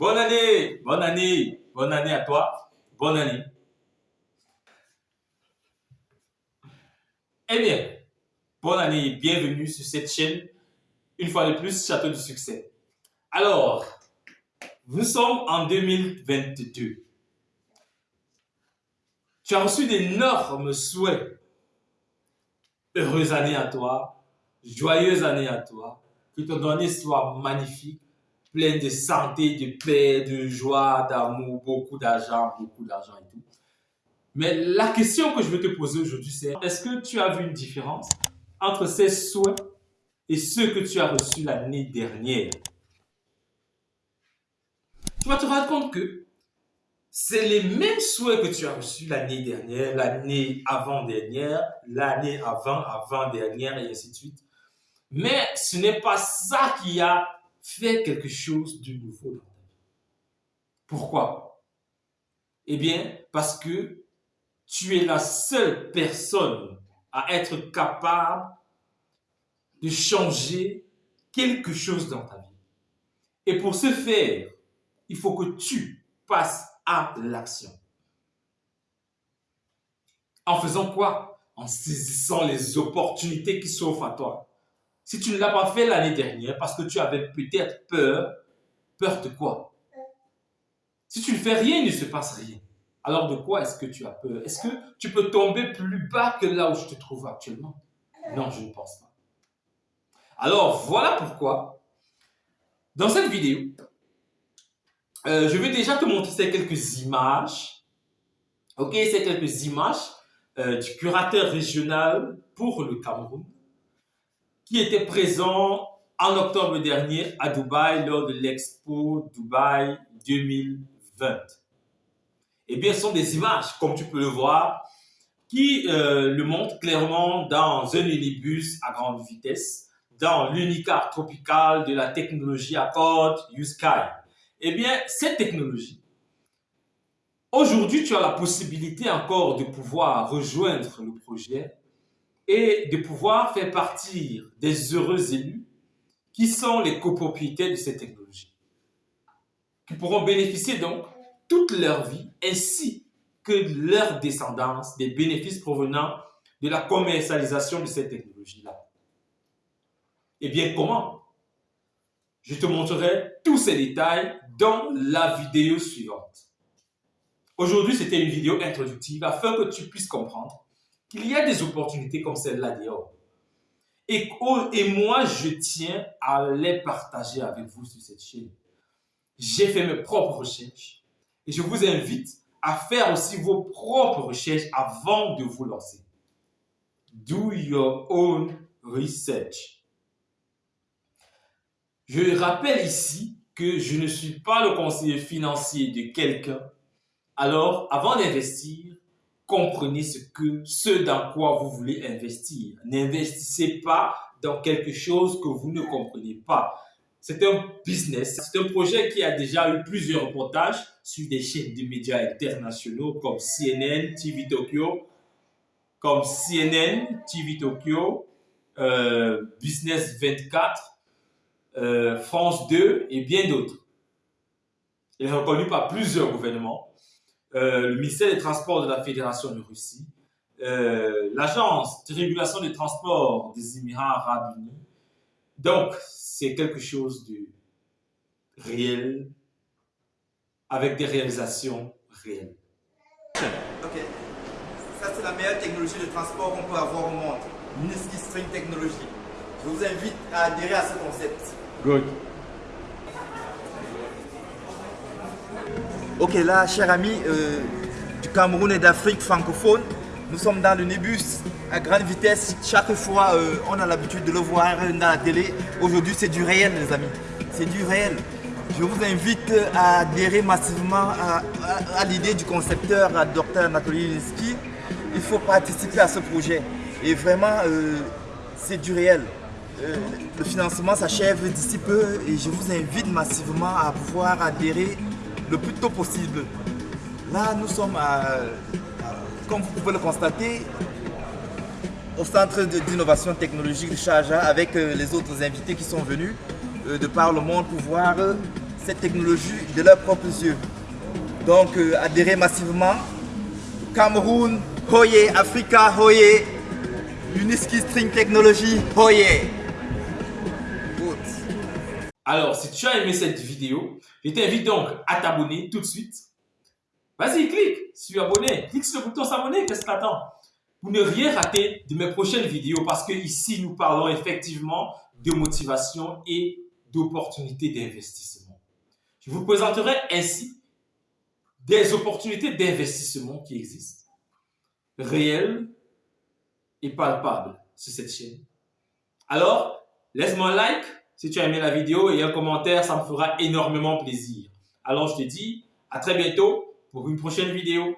Bonne année, bonne année, bonne année à toi, bonne année. Eh bien, bonne année et bienvenue sur cette chaîne, une fois de plus, Château du Succès. Alors, nous sommes en 2022. Tu as reçu d'énormes souhaits. Heureuse année à toi, joyeuse année à toi, que ton année soit magnifique, pleine de santé, de paix, de joie, d'amour, beaucoup d'argent, beaucoup d'argent et tout. Mais la question que je veux te poser aujourd'hui, c'est est-ce que tu as vu une différence entre ces souhaits et ceux que tu as reçus l'année dernière? Tu vas te rendre compte que c'est les mêmes souhaits que tu as reçus l'année dernière, l'année avant-dernière, l'année avant, avant-dernière et ainsi de suite. Mais ce n'est pas ça qui a fait quelque chose de nouveau dans ta vie. Pourquoi? Eh bien, parce que tu es la seule personne à être capable de changer quelque chose dans ta vie. Et pour ce faire, il faut que tu passes à l'action. En faisant quoi? En saisissant les opportunités qui s'offrent à toi. Si tu ne l'as pas fait l'année dernière parce que tu avais peut-être peur, peur de quoi? Si tu ne fais rien, il ne se passe rien. Alors de quoi est-ce que tu as peur? Est-ce que tu peux tomber plus bas que là où je te trouve actuellement? Non, je ne pense pas. Alors voilà pourquoi, dans cette vidéo, euh, je vais déjà te montrer ces quelques images. Ok, ces quelques images euh, du curateur régional pour le Cameroun qui était présent en octobre dernier à Dubaï lors de l'expo Dubaï 2020. Eh bien, ce sont des images, comme tu peux le voir, qui euh, le montrent clairement dans un minibus à grande vitesse, dans l'unicar tropical de la technologie Accord U-Sky. Eh bien, cette technologie, aujourd'hui, tu as la possibilité encore de pouvoir rejoindre le projet et de pouvoir faire partir des heureux élus qui sont les copropriétaires de cette technologie, qui pourront bénéficier donc toute leur vie ainsi que leur descendance des bénéfices provenant de la commercialisation de cette technologie-là. Et eh bien, comment? Je te montrerai tous ces détails dans la vidéo suivante. Aujourd'hui, c'était une vidéo introductive afin que tu puisses comprendre qu'il y a des opportunités comme celle-là dehors. Et, et moi, je tiens à les partager avec vous sur cette chaîne. J'ai fait mes propres recherches et je vous invite à faire aussi vos propres recherches avant de vous lancer. Do your own research. Je rappelle ici que je ne suis pas le conseiller financier de quelqu'un. Alors, avant d'investir, comprenez ce, que, ce dans quoi vous voulez investir. N'investissez pas dans quelque chose que vous ne comprenez pas. C'est un business, c'est un projet qui a déjà eu plusieurs reportages sur des chaînes de médias internationaux comme CNN, TV Tokyo, comme CNN, TV Tokyo, euh, Business 24, euh, France 2 et bien d'autres. Il est reconnu par plusieurs gouvernements. Euh, le ministère des Transports de la Fédération de Russie, euh, l'Agence de régulation des transports des Émirats arabes unis. Donc, c'est quelque chose de réel, avec des réalisations réelles. Ok. Ça, c'est la meilleure technologie de transport qu'on peut avoir au monde. Niski String Technology. Je vous invite à adhérer à ce concept. Good. Ok, là, chers amis euh, du Cameroun et d'Afrique francophone, nous sommes dans le Nébus à grande vitesse. Chaque fois, euh, on a l'habitude de le voir dans la télé. Aujourd'hui, c'est du réel, les amis. C'est du réel. Je vous invite à adhérer massivement à, l'idée du concepteur, Dr Anatoly Linsky. Il faut participer à ce projet. Et vraiment, euh, c'est du réel. le financement s'achève d'ici peu et je vous invite massivement à pouvoir adhérer le plus tôt possible. Là, nous sommes, comme vous pouvez le constater, au centre d'innovation technologique de Charja avec euh, les autres invités qui sont venus euh, de par le monde pour voir euh, cette technologie de leurs propres yeux. Donc, adhérez massivement. Cameroun, Hoye, Africa, Hoye, Uniski String Technology, Hoye. Alors, si tu as aimé cette vidéo, je t'invite donc à t'abonner tout de suite. Vas-y, clique, es abonné, clique sur le bouton s'abonner, qu'est-ce que t'attends? Pour ne rien rater de mes prochaines vidéos, parce que ici, nous parlons effectivement de motivation et d'opportunités d'investissement. Je vous présenterai ainsi des opportunités d'investissement qui existent, réelles et palpables sur cette chaîne. Alors, laisse-moi un like si tu as aimé la vidéo et un commentaire, ça me fera énormément plaisir. Alors, je te dis à très bientôt pour une prochaine vidéo.